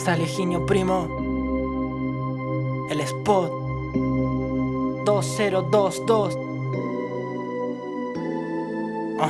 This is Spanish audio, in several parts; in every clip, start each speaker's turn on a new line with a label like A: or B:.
A: Es Aleginio Primo. El Spot. 2022. Ah,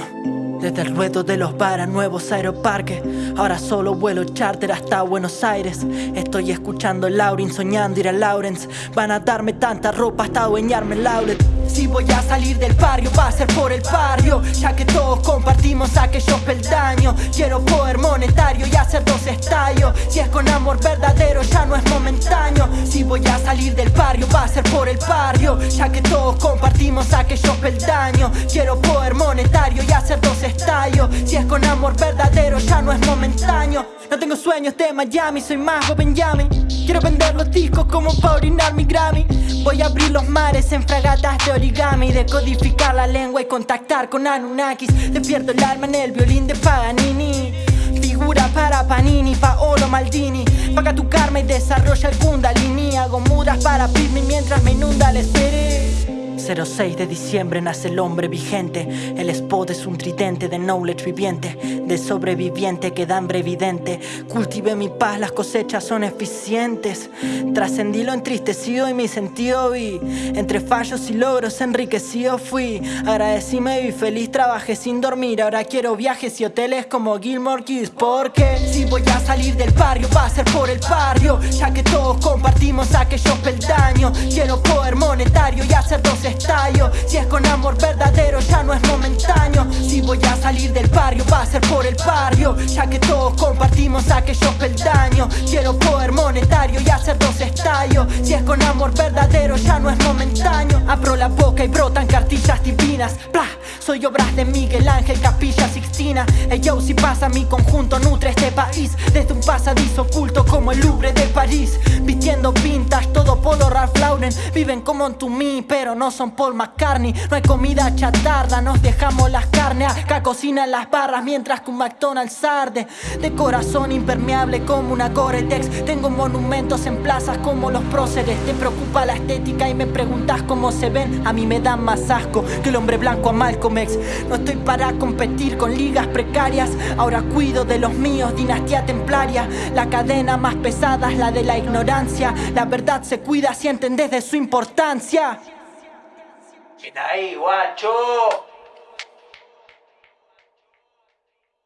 A: desde el ruedo de los bar a nuevos aeroparques Ahora solo vuelo charter hasta Buenos Aires Estoy escuchando Laurin soñando ir a Lawrence Van a darme tanta ropa hasta adueñarme el outlet si voy a salir del barrio va a ser por el barrio. Ya que todos compartimos aquellos peldaños Quiero poder monetario y hacer dos estallos Si es con amor verdadero ya no es momentáneo. Si voy a salir del barrio va a ser por el barrio. Ya que todos compartimos aquellos peldaños Quiero poder monetario y hacer dos estallos Si es con amor verdadero ya no es momentáneo. No tengo sueños de Miami, soy más Benjamin Quiero vender los discos como para orinar mi Grammy. Voy a abrir los mares en fragatas de origami. Decodificar la lengua y contactar con Anunnakis. Despierto el alma en el violín de Paganini. Figura para Panini, Paolo Maldini. Paga tu karma y desarrolla el kundalini. Hago mudas para Pitney mientras me inunda el esperé 06 de diciembre nace el hombre vigente. El spot es un tridente de knowledge viviente De sobreviviente que da hambre evidente. Cultivé mi paz, las cosechas son eficientes. Trascendí lo entristecido y mi sentido vi. Entre fallos y logros enriquecido fui. Agradecí me vi feliz, trabajé sin dormir. Ahora quiero viajes y hoteles como Gilmore Keys Porque si voy a salir del barrio va a ser por el barrio. Ya que todos compartimos aquellos peldaños Quiero poder monetario y hacer dos si es con amor verdadero ya no es momentáneo. Si voy a salir del barrio va a ser por el barrio. Ya que todos compartimos aquellos peldaños. Quiero poder monetario y hacer dos estallos Si es con amor verdadero ya no es momentáneo. Abro la boca y brotan cartillas divinas. Blah, Soy obras de Miguel Ángel Capilla Sixtina. El yo si pasa mi conjunto nutre este país. Desde un pasadizo oculto como el Louvre de París. Vistiendo pintas polo Ralph Lauren. Viven como en mí pero no son Paul McCartney. No hay comida chatarda, nos dejamos las carnes. Acá cocinan las barras mientras que un McDonald's arde. De corazón impermeable como una Gore-Tex. Tengo monumentos en plazas como los próceres. Te preocupa la estética y me preguntas cómo se ven. A mí me dan más asco que el hombre blanco a Malcolm X. No estoy para competir con ligas precarias. Ahora cuido de los míos, dinastía templaria La cadena más pesada es la de la ignorancia. La verdad se cuida si entendés de su importancia
B: Está ahí, guacho.